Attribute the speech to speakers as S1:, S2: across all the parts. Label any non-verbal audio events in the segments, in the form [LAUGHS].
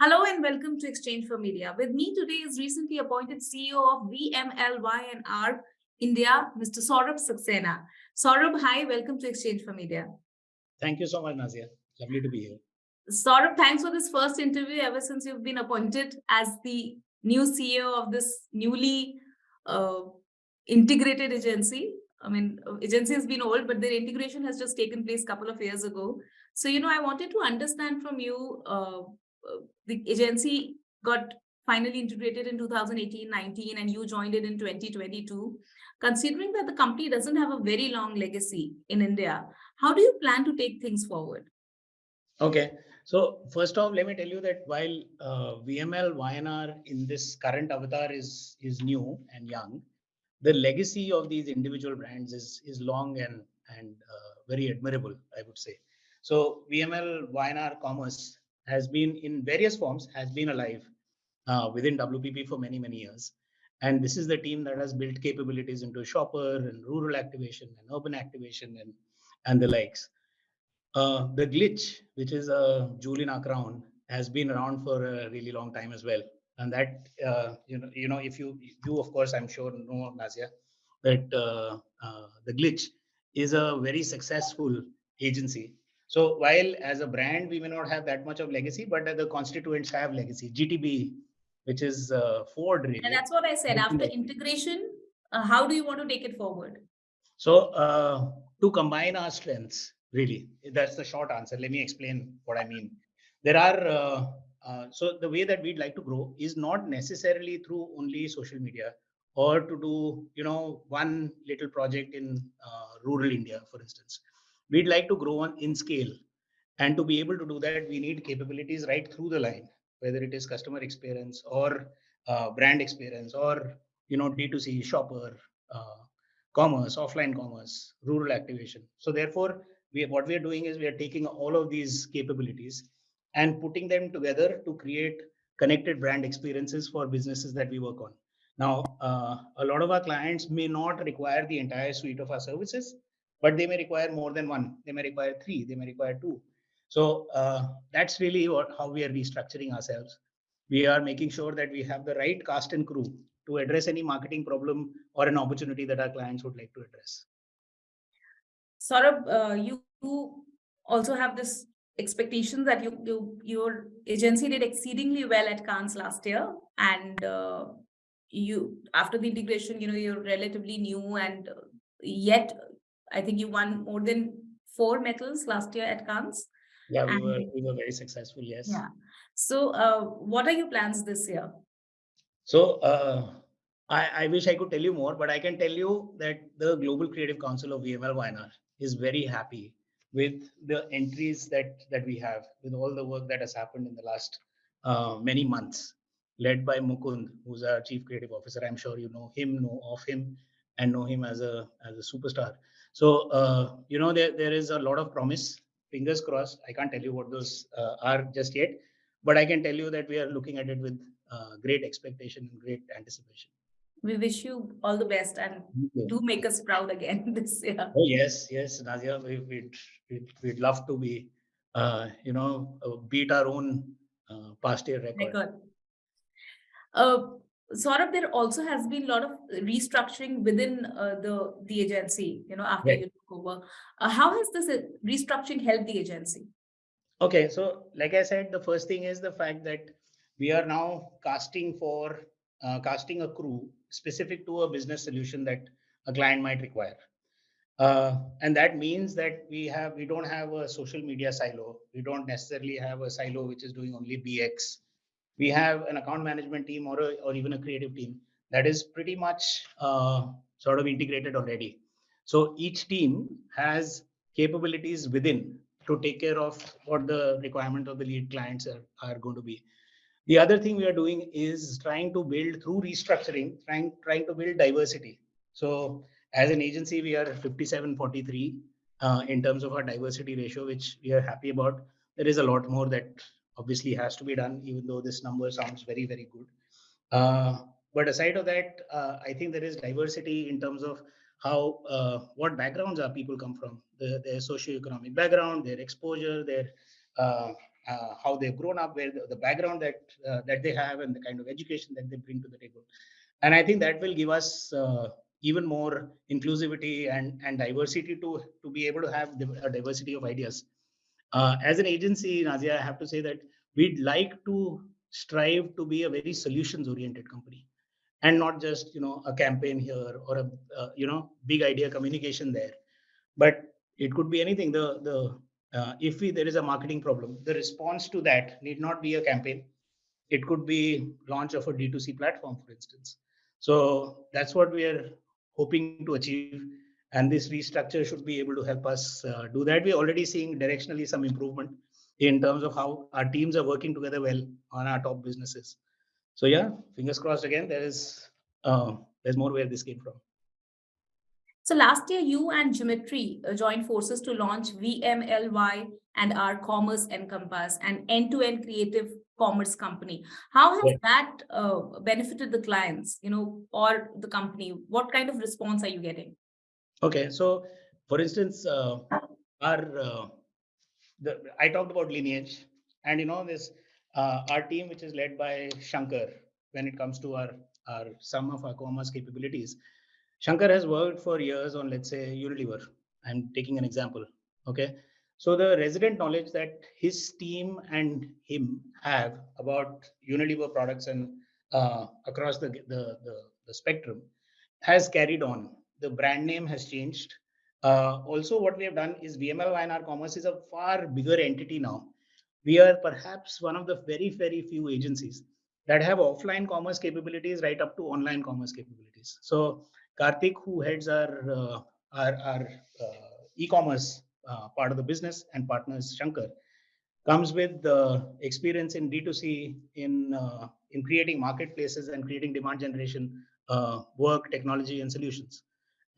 S1: Hello and welcome to Exchange for Media. With me today is recently appointed CEO of VMLY&R India, Mr. Saurabh Saxena. Saurabh, hi, welcome to Exchange for Media.
S2: Thank you so much, Nazia. Lovely to be here.
S1: Saurabh, thanks for this first interview ever since you've been appointed as the new CEO of this newly uh, integrated agency. I mean, agency has been old, but their integration has just taken place a couple of years ago. So, you know, I wanted to understand from you, uh, uh the agency got finally integrated in 2018-19 and you joined it in 2022. Considering that the company doesn't have a very long legacy in India, how do you plan to take things forward?
S2: Okay. So first off, let me tell you that while uh, VML Y&R in this current avatar is is new and young, the legacy of these individual brands is is long and and uh, very admirable, I would say. So VML Y&R Commerce has been in various forms has been alive uh, within WPP for many many years, and this is the team that has built capabilities into shopper and rural activation and urban activation and and the likes. Uh, the glitch, which is a jewel in our crown, has been around for a really long time as well and that uh, you know you know if you you of course i'm sure know nazia that uh, uh, the glitch is a very successful agency. So while as a brand we may not have that much of legacy but the constituents have legacy. Gtb which is uh, ford really.
S1: and that's what i said. After integration uh, how do you want to take it forward?
S2: So uh, to combine our strengths really. That's the short answer. Let me explain what i mean. There are uh, so the way that we'd like to grow is not necessarily through only social media or to do you know one little project in uh, rural india for instance. We'd like to grow on in scale. And to be able to do that we need capabilities right through the line whether it is customer experience or uh, brand experience or you know d2c shopper uh, commerce offline commerce rural activation. So therefore we what we are doing is we are taking all of these capabilities and putting them together to create connected brand experiences for businesses that we work on. Now, uh, a lot of our clients may not require the entire suite of our services, but they may require more than one. They may require three, they may require two. So uh, that's really what, how we are restructuring ourselves. We are making sure that we have the right cast and crew to address any marketing problem or an opportunity that our clients would like to address.
S1: Saurabh, uh, you also have this expectations that you, you your agency did exceedingly well at Cannes last year, and uh, you after the integration, you know you're relatively new, and uh, yet I think you won more than four medals last year at Cannes.
S2: Yeah, we and, were we were very successful. Yes.
S1: Yeah. So, uh, what are your plans this year?
S2: So, uh, I, I wish I could tell you more, but I can tell you that the Global Creative Council of VML Y&R is very happy with the entries that that we have, with all the work that has happened in the last uh, many months, led by Mukund, who's our chief creative officer. I'm sure you know him, know of him, and know him as a as a superstar. So uh, you know there there is a lot of promise. Fingers crossed. I can't tell you what those uh, are just yet, but I can tell you that we are looking at it with uh, great expectation and great anticipation
S1: we wish you all the best and do make us proud again [LAUGHS] this year.
S2: Oh yes, yes, Nazia, we, would we'd, we'd love to be, uh, you know, uh, beat our own uh, past year record. record.
S1: Uh, Saurabh, there also has been a lot of restructuring within uh, the the agency. You know, after right. you took over, uh, how has this uh, restructuring helped the agency?
S2: Okay, so like I said, the first thing is the fact that we are now casting for uh, casting a crew specific to a business solution that a client might require. Uh, and that means that we have we don't have a social media silo. We don't necessarily have a silo which is doing only BX. We have an account management team or a, or even a creative team that is pretty much uh, sort of integrated already. So each team has capabilities within to take care of what the requirement of the lead clients are, are going to be. The other thing we are doing is trying to build through restructuring, trying, trying to build diversity. So as an agency, we are 5743 uh, in terms of our diversity ratio, which we are happy about. There is a lot more that obviously has to be done, even though this number sounds very, very good. Uh, but aside of that, uh, I think there is diversity in terms of how uh, what backgrounds are people come from, the, their socioeconomic background, their exposure, their uh, how they've grown up, where the, the background that uh, that they have, and the kind of education that they bring to the table. And I think that will give us uh, even more inclusivity and and diversity to to be able to have a diversity of ideas. Uh, as an agency, Nazia, I have to say that we'd like to strive to be a very solutions oriented company and not just you know a campaign here or a uh, you know big idea communication there but it could be anything the the uh, if we, there is a marketing problem the response to that need not be a campaign. It could be launch of a d2c platform for instance. So that's what we are hoping to achieve and this restructure should be able to help us uh, do that. We're already seeing directionally some improvement in terms of how our teams are working together well on our top businesses. So yeah fingers crossed again there is uh, there's more where this came from
S1: so last year you and geometry uh, joined forces to launch vmly and our commerce encompass an end-to-end creative commerce company. How has yeah. that uh, benefited the clients you know or the company? What kind of response are you getting?
S2: Okay so for instance uh, our uh, the i talked about lineage and you know this uh, our team, which is led by Shankar, when it comes to our, our some of our commerce capabilities, Shankar has worked for years on, let's say, Unilever. I'm taking an example. Okay. So the resident knowledge that his team and him have about Unilever products and uh, across the, the, the, the, spectrum has carried on. The brand name has changed. Uh, also, what we have done is VML Y&R Commerce is a far bigger entity now we are perhaps one of the very, very few agencies that have offline commerce capabilities right up to online commerce capabilities. So Karthik, who heads our, uh, our, our uh, e-commerce uh, part of the business and partners Shankar, comes with the experience in D2C in, uh, in creating marketplaces and creating demand generation work, technology and solutions.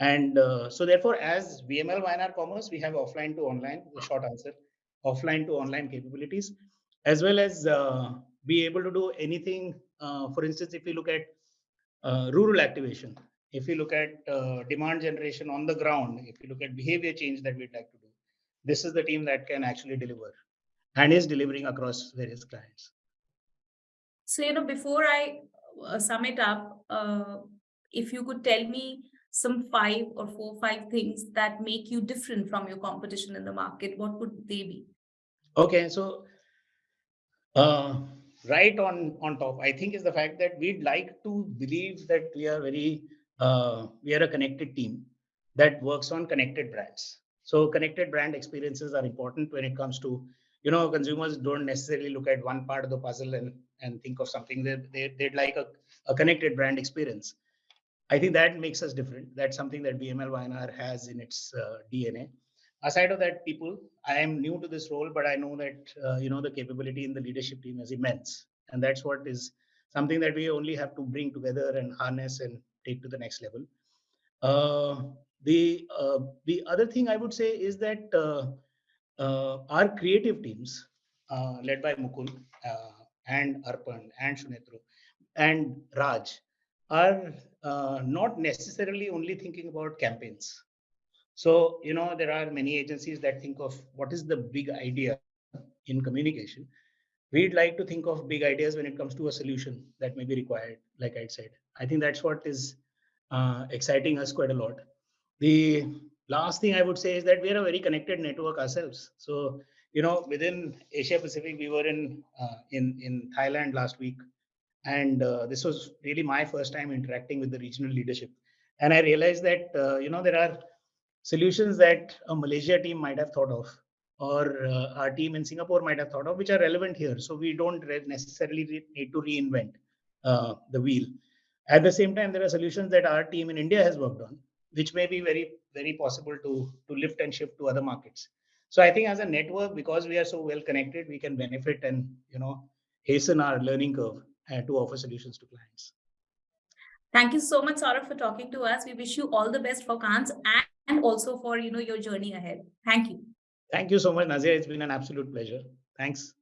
S2: And so therefore, as VML Y&R Commerce, we have offline to online, the short answer offline to online capabilities, as well as be able to do anything. For instance, if we look at uh, rural activation, if you look at uh, demand generation on the ground, if you look at behavior change that we'd like to do, this is the team that can actually deliver and is delivering across various clients.
S1: So, you know, before I uh, sum it up, uh, if you could tell me some five or four, five things that make you different from your competition in the market, what would they be?
S2: Okay, so uh, right on on top, I think is the fact that we'd like to believe that we are very uh, we are a connected team that works on connected brands. So connected brand experiences are important when it comes to you know consumers don't necessarily look at one part of the puzzle and and think of something that they, they'd like a, a connected brand experience. I think that makes us different. That's something that VML Y&R has in its uh, DNA aside of that people i am new to this role but i know that uh, you know the capability in the leadership team is immense and that's what is something that we only have to bring together and harness and take to the next level uh, the uh, the other thing i would say is that uh, uh, our creative teams uh, led by Mukund and arpan and shunetru and raj are not necessarily only thinking about campaigns so, you know, there are many agencies that think of what is the big idea in communication. We'd like to think of big ideas when it comes to a solution that may be required, like I said. I think that's what is uh, exciting us quite a lot. The last thing I would say is that we are a very connected network ourselves. So, you know, within Asia Pacific, we were in uh, in in Thailand last week, and uh, this was really my first time interacting with the regional leadership. And I realized that uh, you know there are solutions that a Malaysia team might have thought of or uh, our team in Singapore might have thought of, which are relevant here. So we don't necessarily need to reinvent uh, the wheel. At the same time, there are solutions that our team in India has worked on, which may be very, very possible to, to lift and shift to other markets. So I think as a network, because we are so well connected, we can benefit and you know hasten our learning curve uh, to offer solutions to clients.
S1: Thank you so much, Saurabh, for talking to us. We wish you all the best for and and also for you know your journey ahead. Thank you.
S2: Thank you so much, Nazia. It's been an absolute pleasure. Thanks.